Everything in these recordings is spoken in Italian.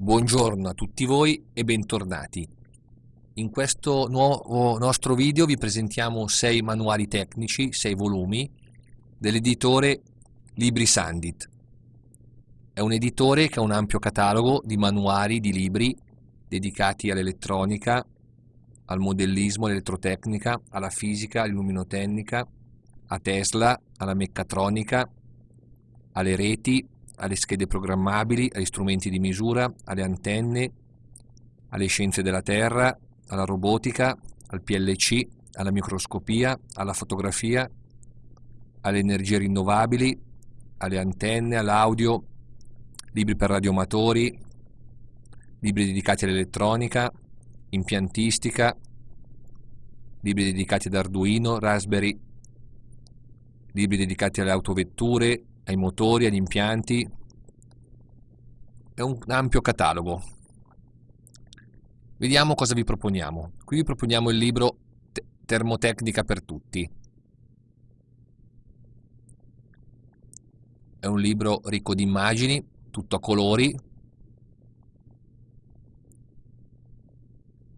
Buongiorno a tutti voi e bentornati. In questo nuovo nostro video vi presentiamo sei manuali tecnici, sei volumi, dell'editore Libri Sandit. È un editore che ha un ampio catalogo di manuali di libri dedicati all'elettronica, al modellismo, all'elettrotecnica, alla fisica, all'illuminotecnica, a Tesla, alla meccatronica, alle reti, alle schede programmabili, agli strumenti di misura, alle antenne, alle scienze della Terra, alla robotica, al PLC, alla microscopia, alla fotografia, alle energie rinnovabili, alle antenne, all'audio, libri per radioamatori, libri dedicati all'elettronica, impiantistica, libri dedicati ad Arduino, Raspberry, libri dedicati alle autovetture, ai motori, agli impianti. È un ampio catalogo. Vediamo cosa vi proponiamo. Qui vi proponiamo il libro Termotecnica per tutti. È un libro ricco di immagini, tutto a colori.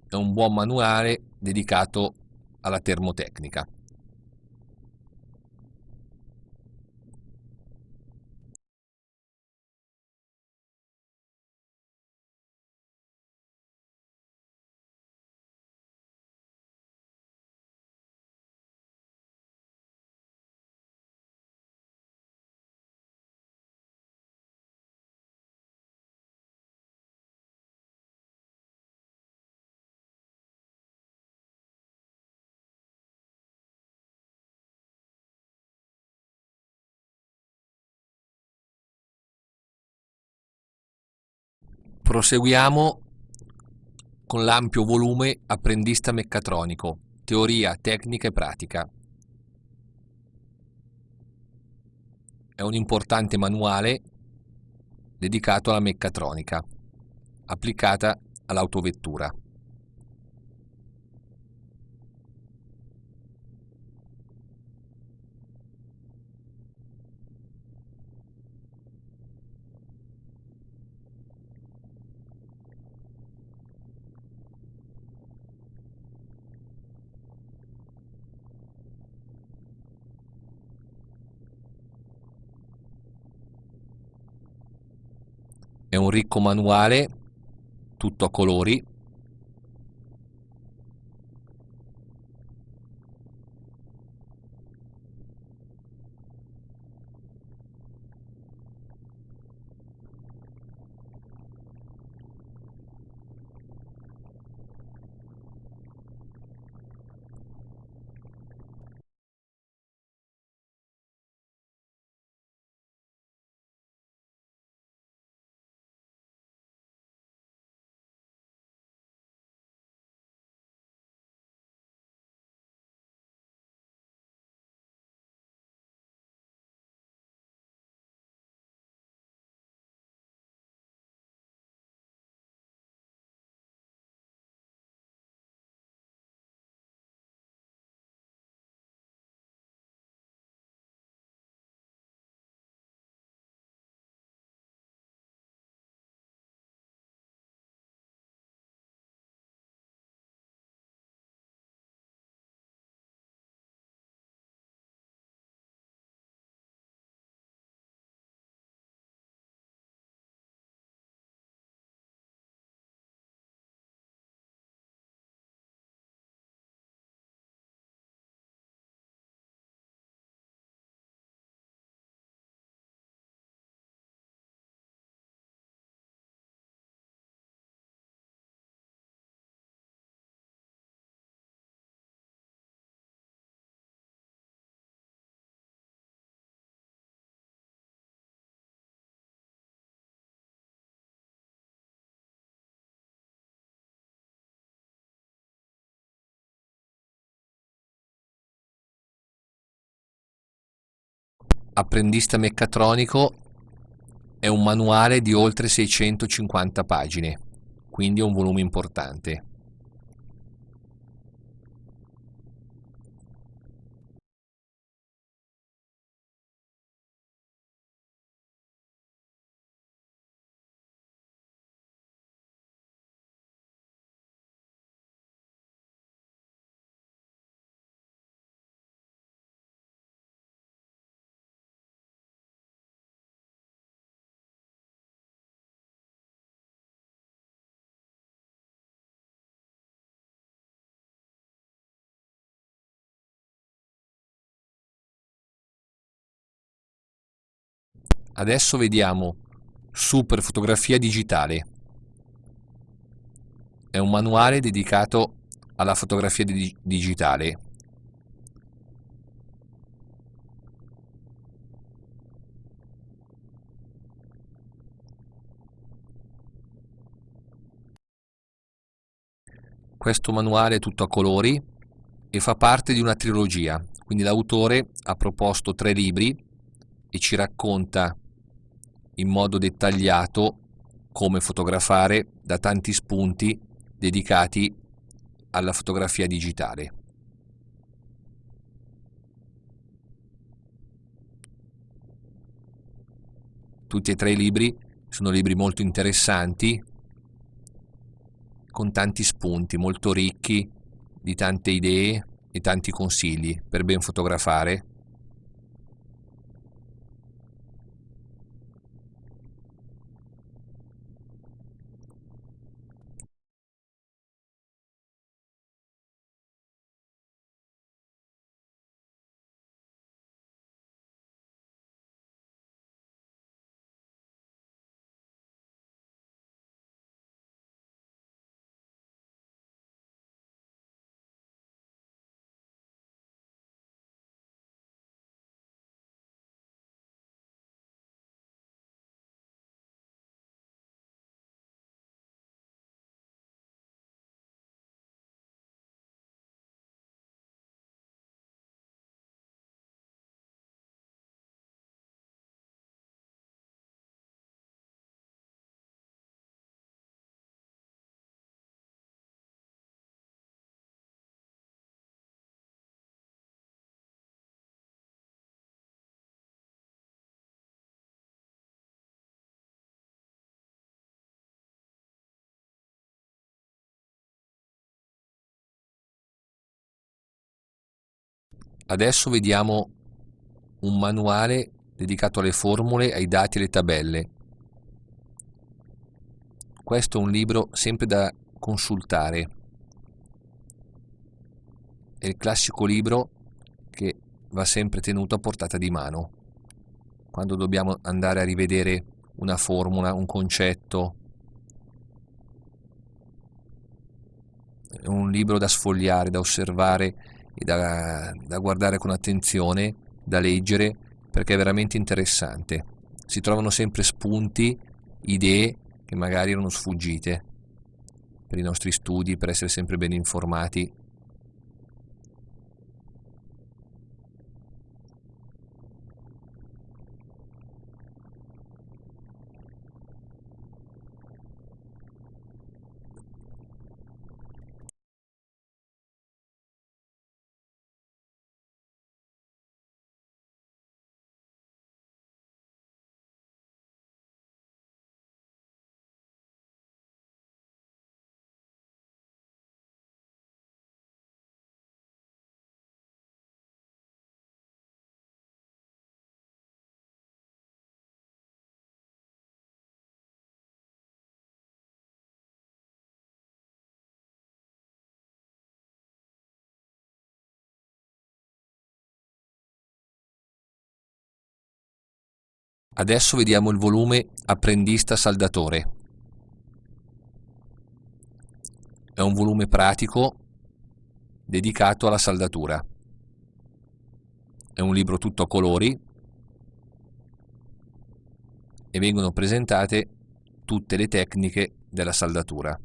È un buon manuale dedicato alla termotecnica. Proseguiamo con l'ampio volume Apprendista meccatronico, teoria, tecnica e pratica. È un importante manuale dedicato alla meccatronica, applicata all'autovettura. È un ricco manuale, tutto a colori, Apprendista meccatronico è un manuale di oltre 650 pagine, quindi è un volume importante. Adesso vediamo Super fotografia digitale. È un manuale dedicato alla fotografia di digitale. Questo manuale è tutto a colori e fa parte di una trilogia, quindi l'autore ha proposto tre libri e ci racconta in modo dettagliato come fotografare da tanti spunti dedicati alla fotografia digitale. Tutti e tre i libri sono libri molto interessanti, con tanti spunti, molto ricchi di tante idee e tanti consigli per ben fotografare Adesso vediamo un manuale dedicato alle formule, ai dati e alle tabelle. Questo è un libro sempre da consultare. È il classico libro che va sempre tenuto a portata di mano. Quando dobbiamo andare a rivedere una formula, un concetto, è un libro da sfogliare, da osservare da, da guardare con attenzione, da leggere, perché è veramente interessante. Si trovano sempre spunti, idee che magari erano sfuggite per i nostri studi, per essere sempre ben informati Adesso vediamo il volume Apprendista Saldatore. È un volume pratico dedicato alla saldatura. È un libro tutto a colori e vengono presentate tutte le tecniche della saldatura.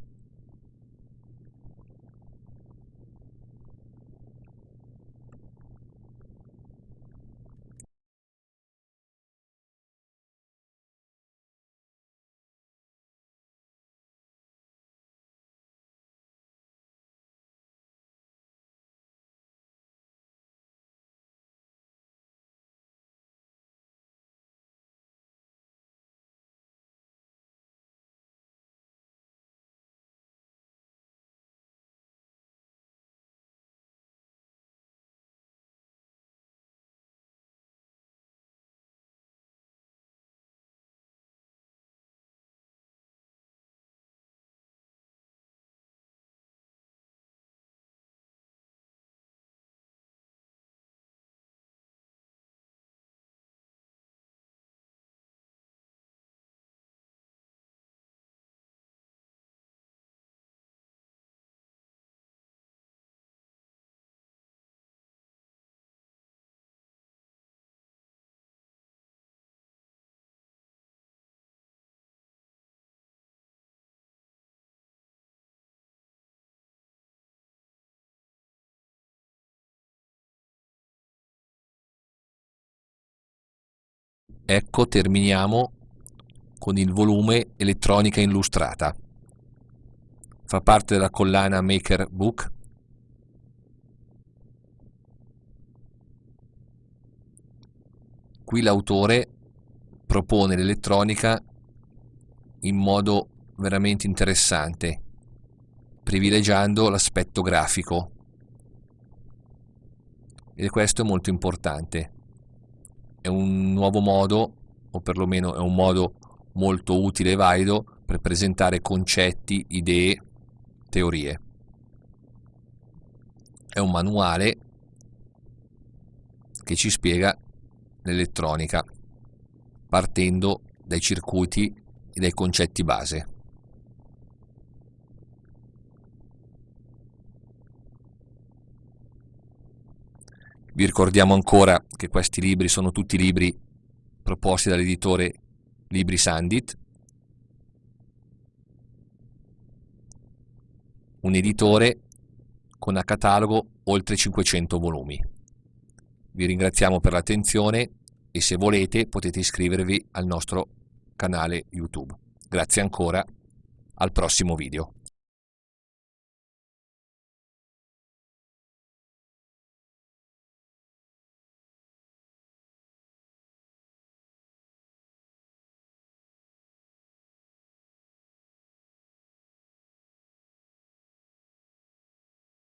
Ecco terminiamo con il volume Elettronica illustrata. Fa parte della collana Maker Book. Qui l'autore propone l'elettronica in modo veramente interessante, privilegiando l'aspetto grafico. E questo è molto importante. È un nuovo modo, o perlomeno è un modo molto utile e valido per presentare concetti, idee, teorie. È un manuale che ci spiega l'elettronica partendo dai circuiti e dai concetti base. Vi ricordiamo ancora che questi libri sono tutti libri proposti dall'editore Libri Sandit, un editore con a catalogo oltre 500 volumi. Vi ringraziamo per l'attenzione e se volete potete iscrivervi al nostro canale YouTube. Grazie ancora, al prossimo video.